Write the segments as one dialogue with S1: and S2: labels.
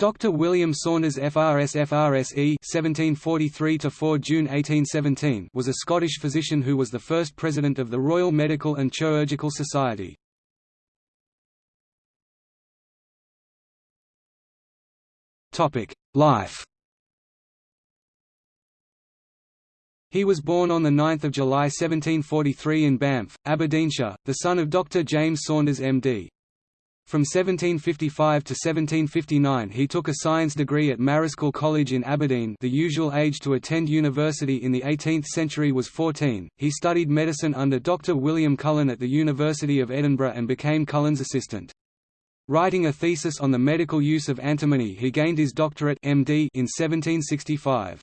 S1: Dr. William Saunders FRS FRSE (1743–4 June 1817) was a Scottish physician who was the first president of the Royal Medical and Chirurgical Society. Topic: Life. He was born on 9 July 1743 in Banff, Aberdeenshire, the son of Dr. James Saunders MD. From 1755 to 1759 he took a science degree at Marischal College in Aberdeen the usual age to attend university in the 18th century was 14. He studied medicine under Dr. William Cullen at the University of Edinburgh and became Cullen's assistant. Writing a thesis on the medical use of antimony he gained his doctorate MD in 1765.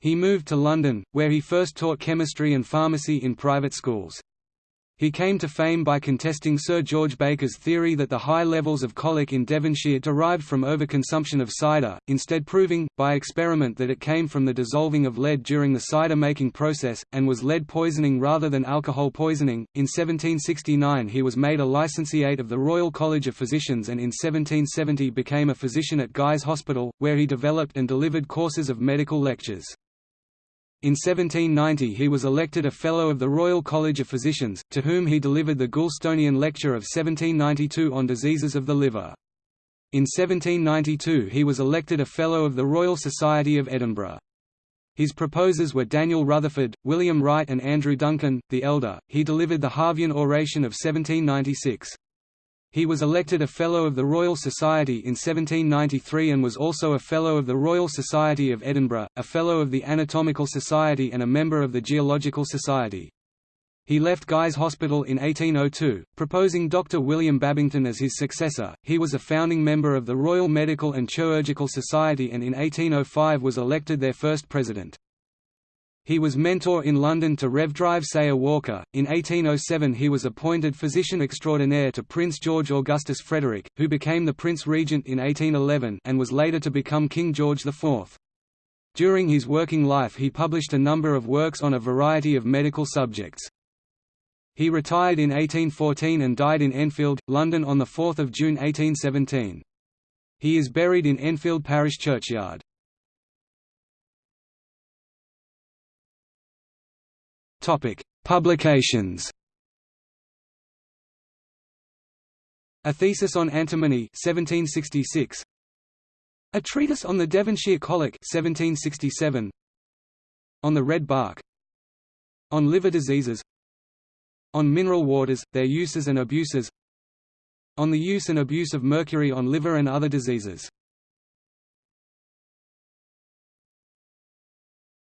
S1: He moved to London, where he first taught chemistry and pharmacy in private schools. He came to fame by contesting Sir George Baker's theory that the high levels of colic in Devonshire derived from overconsumption of cider, instead proving, by experiment that it came from the dissolving of lead during the cider-making process, and was lead poisoning rather than alcohol poisoning. In 1769 he was made a licentiate of the Royal College of Physicians and in 1770 became a physician at Guy's Hospital, where he developed and delivered courses of medical lectures. In 1790 he was elected a Fellow of the Royal College of Physicians, to whom he delivered the Goulstonian Lecture of 1792 on diseases of the liver. In 1792 he was elected a Fellow of the Royal Society of Edinburgh. His proposers were Daniel Rutherford, William Wright and Andrew Duncan, the elder. He delivered the Harvian Oration of 1796. He was elected a Fellow of the Royal Society in 1793 and was also a Fellow of the Royal Society of Edinburgh, a Fellow of the Anatomical Society and a member of the Geological Society. He left Guy's Hospital in 1802, proposing Dr. William Babington as his successor. He was a founding member of the Royal Medical and Chirurgical Society and in 1805 was elected their first president. He was mentor in London to Rev. Drive Sayer Walker. In 1807 he was appointed physician extraordinaire to Prince George Augustus Frederick, who became the Prince Regent in 1811 and was later to become King George IV. During his working life he published a number of works on a variety of medical subjects. He retired in 1814 and died in Enfield, London on 4 June 1817. He is buried in Enfield Parish Churchyard. Topic: Publications. A thesis on antimony 1766. A treatise on the Devonshire colic 1767. On the red bark. On liver diseases. On mineral waters, their uses and abuses. On the use and abuse of mercury on liver and other diseases.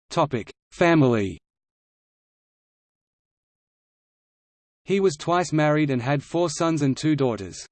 S1: Topic: Family. He was twice married and had four sons and two daughters.